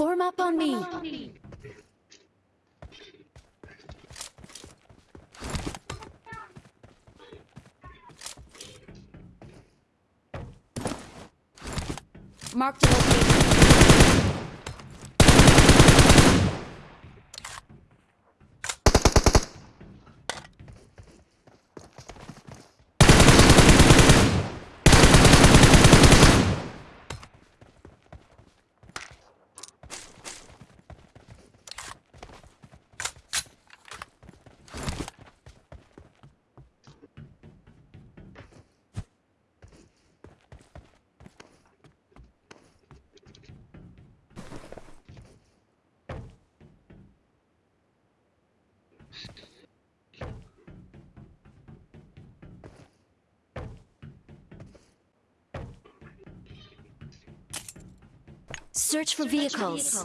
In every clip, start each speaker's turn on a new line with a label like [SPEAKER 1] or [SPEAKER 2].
[SPEAKER 1] Form up on me. Mark the location. Search for vehicles.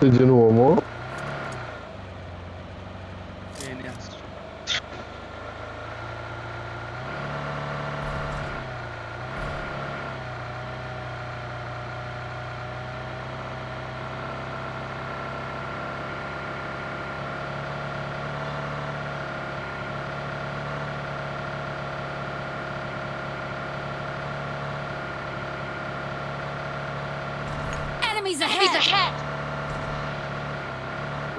[SPEAKER 2] Di un uomo? Bene,
[SPEAKER 3] Enemies ahead!
[SPEAKER 1] He's ahead.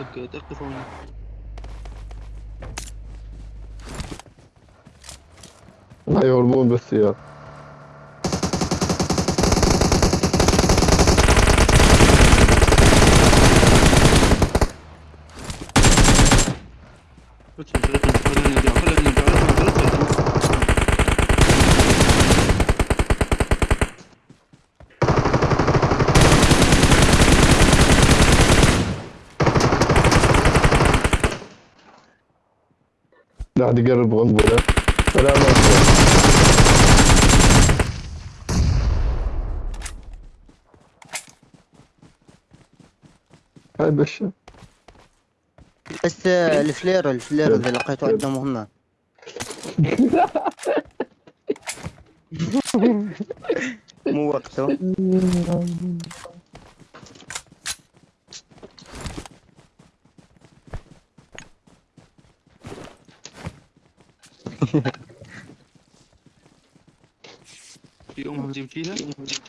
[SPEAKER 3] أوكي تقف هنا
[SPEAKER 2] لا يهربون بس قاعد يقرب غنبلة. سلامات هاي بشا
[SPEAKER 4] بس آه، الفلير الفلير اذا لقيته عنده مهمة مو وقته.
[SPEAKER 3] Chị ông làm gì chi thế?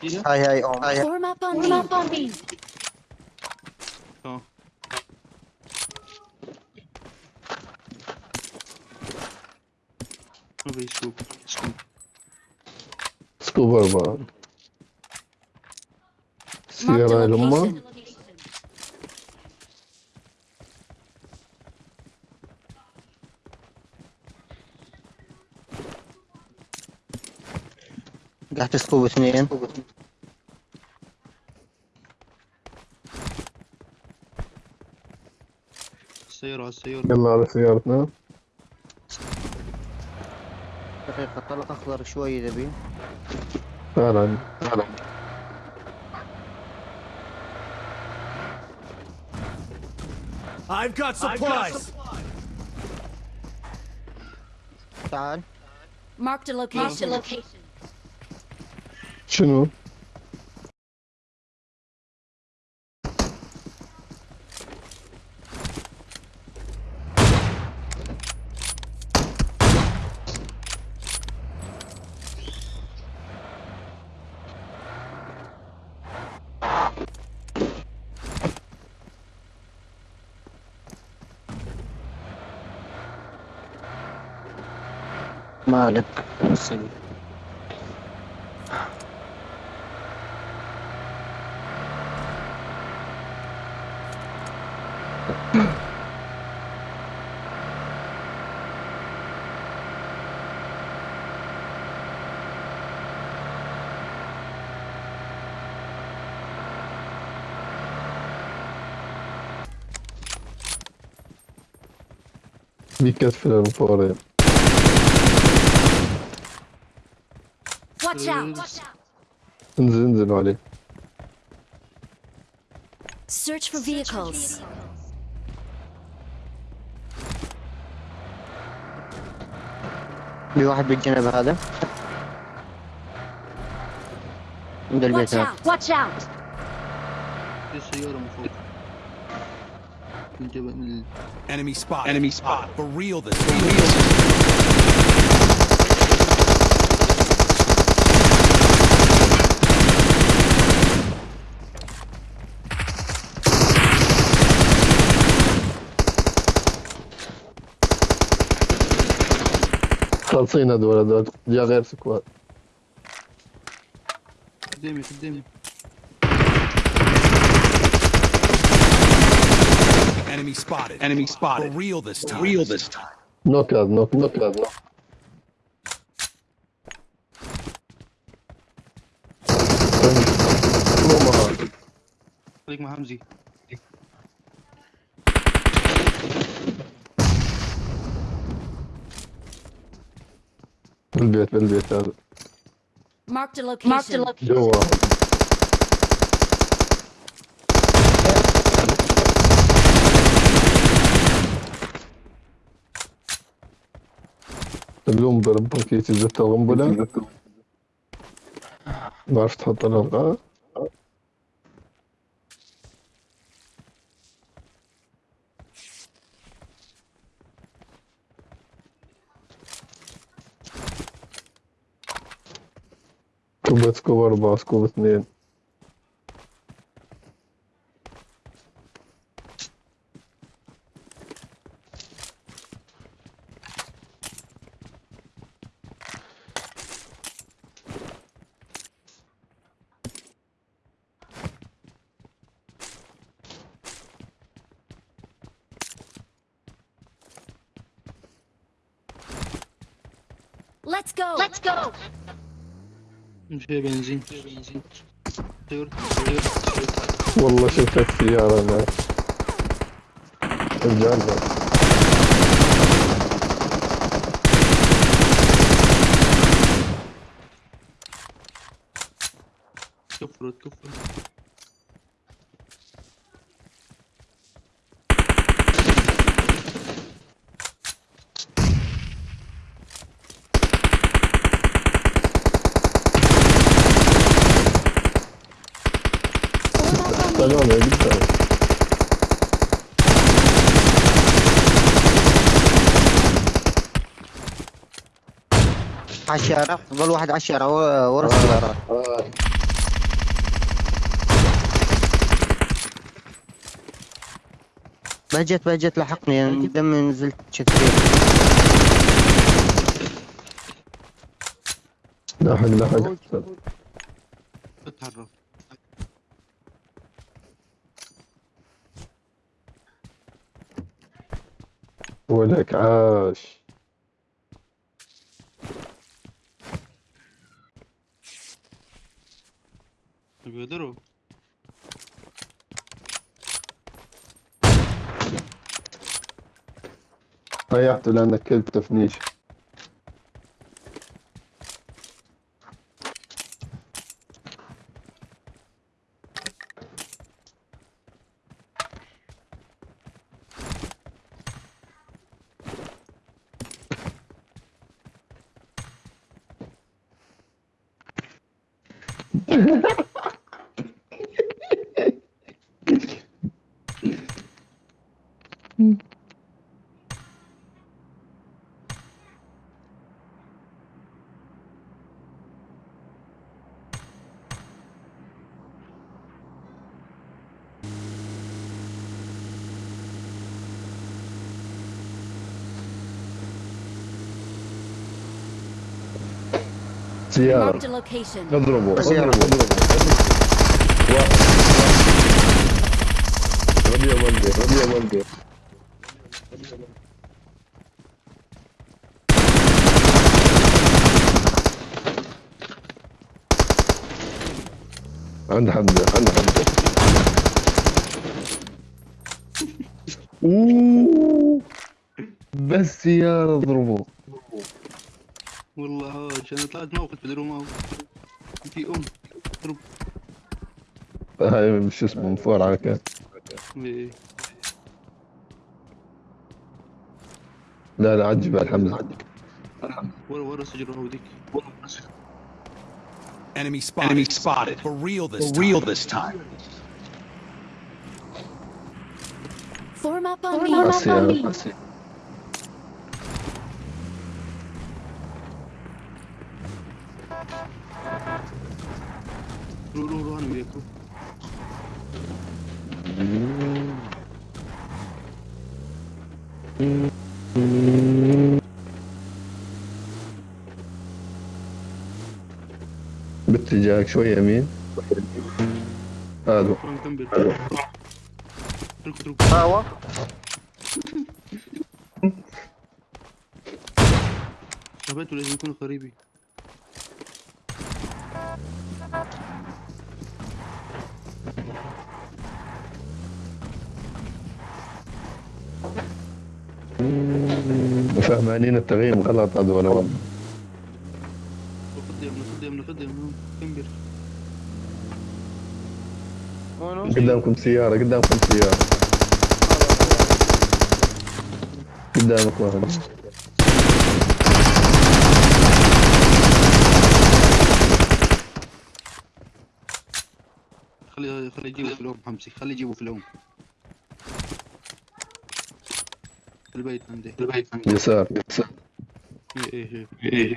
[SPEAKER 3] Chi
[SPEAKER 4] thế? Hay hay ông. Hay.
[SPEAKER 1] Form up on me.
[SPEAKER 3] Form
[SPEAKER 2] up on
[SPEAKER 1] me. Sao?
[SPEAKER 2] Новый скуп.
[SPEAKER 1] Скуп. Скуп, Сигара Лума.
[SPEAKER 4] قاعد تسكوب اثنين.
[SPEAKER 3] السيارة على السيارة.
[SPEAKER 2] يلا على سيارتنا.
[SPEAKER 4] دقيقة طلق أخضر شوي إذا بي.
[SPEAKER 2] تعال عندي.
[SPEAKER 5] I've got supplies.
[SPEAKER 4] تعال.
[SPEAKER 1] Marked a location.
[SPEAKER 2] شنو؟
[SPEAKER 4] مالك
[SPEAKER 2] Dikkat filan bu araya.
[SPEAKER 1] Watch out!
[SPEAKER 2] Watch out! Search for vehicles.
[SPEAKER 1] Search for vehicles.
[SPEAKER 4] في واحد بالجنب هذا. عند البيت هذا.
[SPEAKER 1] واتش اوت
[SPEAKER 3] في سيارة من فوق. من جبل
[SPEAKER 5] سبوت انمي سبوت فور ريل ذس
[SPEAKER 2] خالصين هذول هذول جا غير سكواد
[SPEAKER 3] قدامي قدامي
[SPEAKER 5] Enemy spotted. Enemy spotted. For real this time. real this time.
[SPEAKER 2] هذا نوك نوك هذا نوك والله
[SPEAKER 3] خليك مع حمزي
[SPEAKER 2] بالبيت بالبيت هذا
[SPEAKER 1] Marked a location.
[SPEAKER 2] جوا القنبلة بكيت زدت القنبلة ما عرفت تحط الألغاز Kubecko var kubet nije.
[SPEAKER 1] Let's go! Let's go!
[SPEAKER 3] şeye benzin. Dur, dur, Vallahi
[SPEAKER 2] şefkat fili aram ya. Öleceğim
[SPEAKER 3] ben. Kıpır,
[SPEAKER 2] kıpır. يا جدع
[SPEAKER 4] على الشارع ظل واحد و- ورا السيارات بهجت بهجت لحقني. قدام نزلت شكل
[SPEAKER 2] لاحق لاحق ولك عاش.
[SPEAKER 3] بيقدروا
[SPEAKER 2] ريحته لأنك كلب تفنيش
[SPEAKER 1] 지하
[SPEAKER 4] 너들어보
[SPEAKER 2] 흔들어 뭐 흔들어 뭐 좋아 러비야 뭔데 러비야 뭔데 عند حمزة عند حمزة أوه. بس سيارة اضربه.
[SPEAKER 3] والله عاش أنا طلعت موقف بدروا معه في أم. ضرب
[SPEAKER 2] هاي مش اسمه فوق على كان
[SPEAKER 3] إيه.
[SPEAKER 2] لا لا عجب على حمزة
[SPEAKER 3] ورا ورا سجل هوديك
[SPEAKER 5] Enemy spotted. Enemy spotted. For real this For time. real this time.
[SPEAKER 1] Form up on me.
[SPEAKER 3] Form up on
[SPEAKER 2] me. Mm. يمين. هذا
[SPEAKER 3] روح كمل اترك اترك
[SPEAKER 4] هاوا
[SPEAKER 3] شبابته لازم يكونوا قريبي
[SPEAKER 2] فهمانين التغيير غلط هذول والله
[SPEAKER 3] كمبر؟
[SPEAKER 2] قدامكم سيارة قدامكم سيارة. قدامك واحد.
[SPEAKER 3] خلي خلي يجيبوا في الأم حمزي. خلي يجيبوا في الأم. في البيت عندي. في البيت عندي.
[SPEAKER 2] يسار يسار.
[SPEAKER 3] إيه إيه. إيه.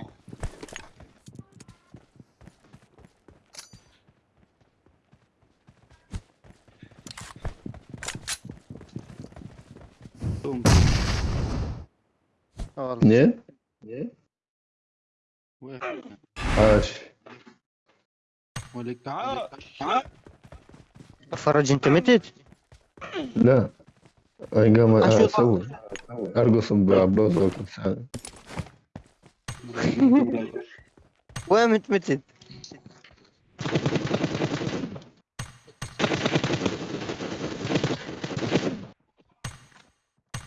[SPEAKER 4] آه
[SPEAKER 3] واحد
[SPEAKER 2] عاش.
[SPEAKER 3] ولك تعال تعال
[SPEAKER 4] فرج أنت متت؟
[SPEAKER 2] لا. أنا قام. أسوي. أرقص وكل سنة
[SPEAKER 4] وين متت؟